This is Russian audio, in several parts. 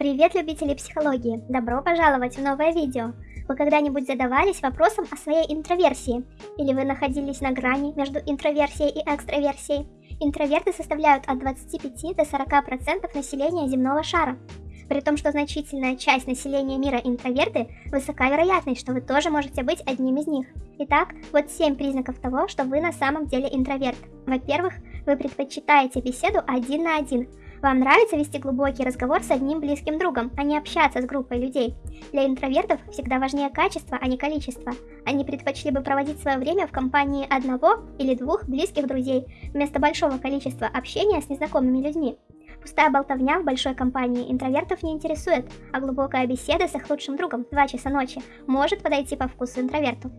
Привет, любители психологии! Добро пожаловать в новое видео! Вы когда-нибудь задавались вопросом о своей интроверсии? Или вы находились на грани между интроверсией и экстраверсией? Интроверты составляют от 25 до 40% населения земного шара. При том, что значительная часть населения мира интроверты, высока вероятность, что вы тоже можете быть одним из них. Итак, вот 7 признаков того, что вы на самом деле интроверт. Во-первых, вы предпочитаете беседу один на один, вам нравится вести глубокий разговор с одним близким другом, а не общаться с группой людей. Для интровертов всегда важнее качество, а не количество. Они предпочли бы проводить свое время в компании одного или двух близких друзей, вместо большого количества общения с незнакомыми людьми. Пустая болтовня в большой компании интровертов не интересует, а глубокая беседа с их лучшим другом в 2 часа ночи может подойти по вкусу интроверту.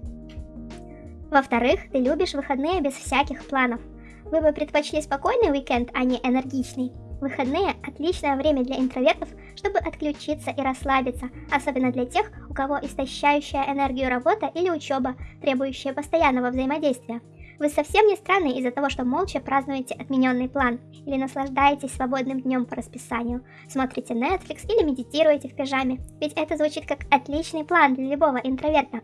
Во-вторых, ты любишь выходные без всяких планов. Вы бы предпочли спокойный уикенд, а не энергичный. Выходные – отличное время для интровертов, чтобы отключиться и расслабиться, особенно для тех, у кого истощающая энергию работа или учеба, требующая постоянного взаимодействия. Вы совсем не странны из-за того, что молча празднуете отмененный план, или наслаждаетесь свободным днем по расписанию, смотрите Netflix или медитируете в пижаме, ведь это звучит как отличный план для любого интроверта.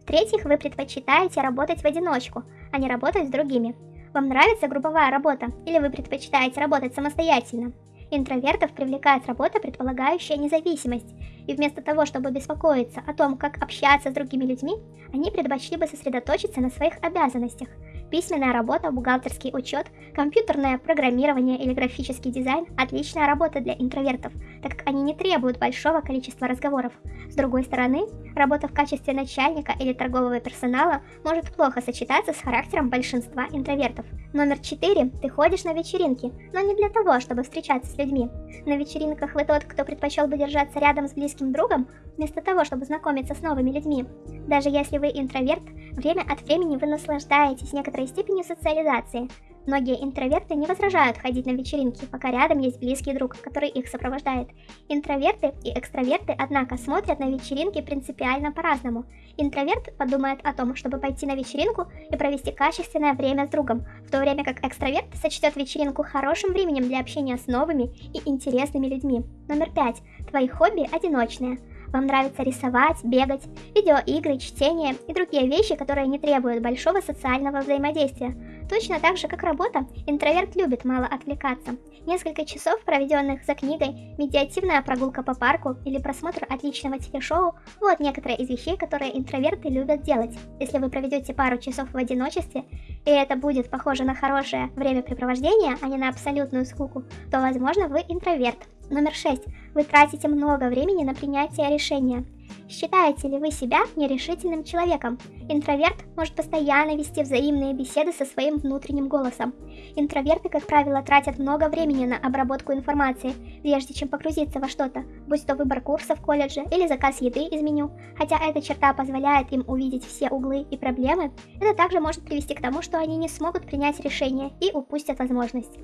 В-третьих, вы предпочитаете работать в одиночку, а не работать с другими. Вам нравится групповая работа? Или вы предпочитаете работать самостоятельно? Интровертов привлекает работа, предполагающая независимость, и вместо того, чтобы беспокоиться о том, как общаться с другими людьми, они предпочли бы сосредоточиться на своих обязанностях – Письменная работа, бухгалтерский учет, компьютерное программирование или графический дизайн – отличная работа для интровертов, так как они не требуют большого количества разговоров. С другой стороны, работа в качестве начальника или торгового персонала может плохо сочетаться с характером большинства интровертов. Номер 4. Ты ходишь на вечеринки, но не для того, чтобы встречаться с людьми. На вечеринках вы тот, кто предпочел бы держаться рядом с близким другом, вместо того, чтобы знакомиться с новыми людьми. Даже если вы интроверт, время от времени вы наслаждаетесь некоторой степенью социализации. Многие интроверты не возражают ходить на вечеринки, пока рядом есть близкий друг, который их сопровождает. Интроверты и экстраверты, однако, смотрят на вечеринки принципиально по-разному. Интроверт подумает о том, чтобы пойти на вечеринку и провести качественное время с другом, в то время как экстраверт сочтет вечеринку хорошим временем для общения с новыми и интересными людьми. Номер пять. Твои хобби одиночные. Вам нравится рисовать, бегать, видеоигры, чтение и другие вещи, которые не требуют большого социального взаимодействия. Точно так же, как работа, интроверт любит мало отвлекаться. Несколько часов, проведенных за книгой, медиативная прогулка по парку или просмотр отличного телешоу – вот некоторые из вещей, которые интроверты любят делать. Если вы проведете пару часов в одиночестве, и это будет похоже на хорошее времяпрепровождение, а не на абсолютную скуку, то, возможно, вы интроверт. Номер 6. Вы тратите много времени на принятие решения. Считаете ли вы себя нерешительным человеком? Интроверт может постоянно вести взаимные беседы со своим внутренним голосом. Интроверты, как правило, тратят много времени на обработку информации, прежде чем погрузиться во что-то, будь то выбор курса в колледже или заказ еды из меню. Хотя эта черта позволяет им увидеть все углы и проблемы, это также может привести к тому, что они не смогут принять решение и упустят возможность.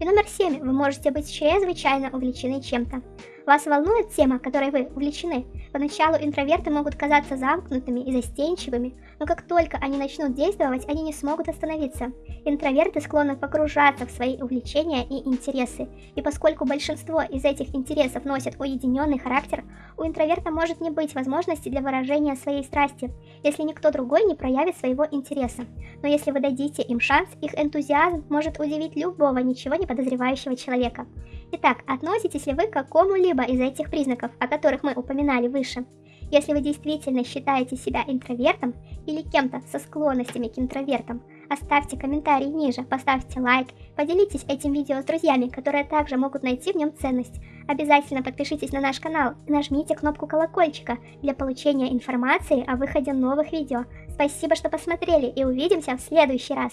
И номер 7. Вы можете быть чрезвычайно увлечены чем-то. Вас волнует тема, которой вы увлечены? Поначалу интроверты могут казаться замкнутыми и застенчивыми, но как только они начнут действовать, они не смогут остановиться. Интроверты склонны погружаться в свои увлечения и интересы, и поскольку большинство из этих интересов носят уединенный характер, у интроверта может не быть возможности для выражения своей страсти, если никто другой не проявит своего интереса. Но если вы дадите им шанс, их энтузиазм может удивить любого ничего не подозревающего человека. Итак, относитесь ли вы к какому-либо из этих признаков, о которых мы упоминали выше? Если вы действительно считаете себя интровертом или кем-то со склонностями к интровертам, оставьте комментарий ниже, поставьте лайк, поделитесь этим видео с друзьями, которые также могут найти в нем ценность. Обязательно подпишитесь на наш канал и нажмите кнопку колокольчика для получения информации о выходе новых видео. Спасибо, что посмотрели и увидимся в следующий раз.